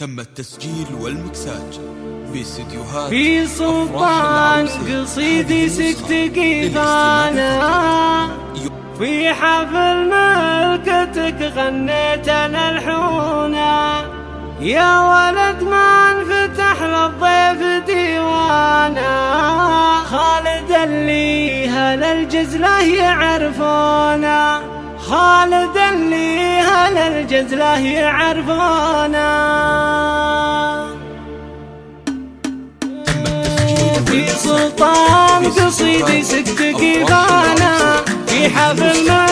تم التسجيل والمكساج في استديوهات في سلطان قصيدي سكت قيفانا في حفل ملكتك غنيت انا الحونا يا ولد ما انفتح للضيف ديوانا. خالد اللي هل الجزلة يعرفونا؟ خالد اللي هل الجزله يعرفونا في سلطان قصيدي سكت قيفانا في حفل ملكة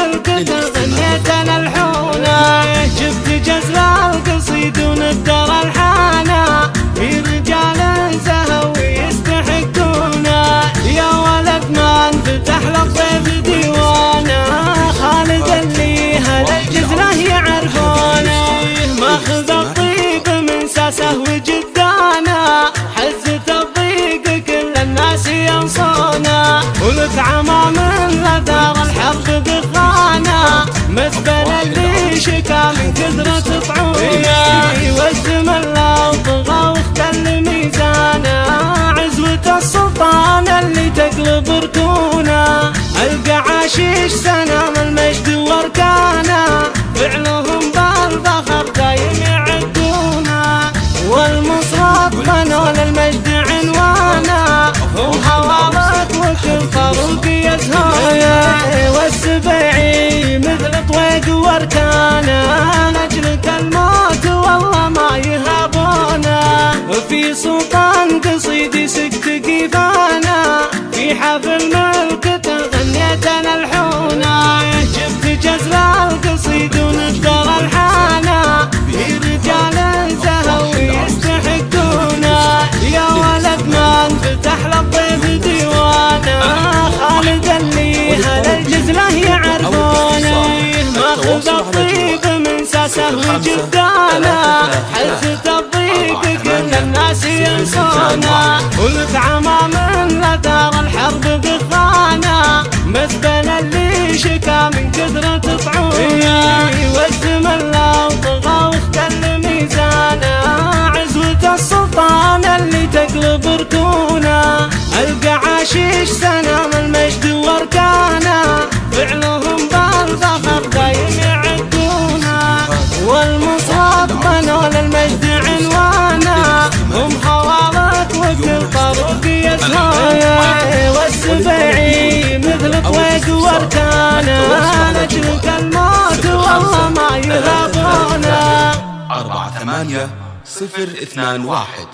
السلطان اللي تقلب ركونا. القعاشيش سنام المجد واركانا من ساسه وجدانا حزة الضيق كل الناس ينسونا. ولك عمام لدار الحرب دخانا مثبل اللي شكا من كثرة طعونا والزم الله طغى واختل ميزانا عزوة السلطان اللي تقلب ركونا. القعاشيش واركانا نجلك الموت والله ما صفر اثنان واحد.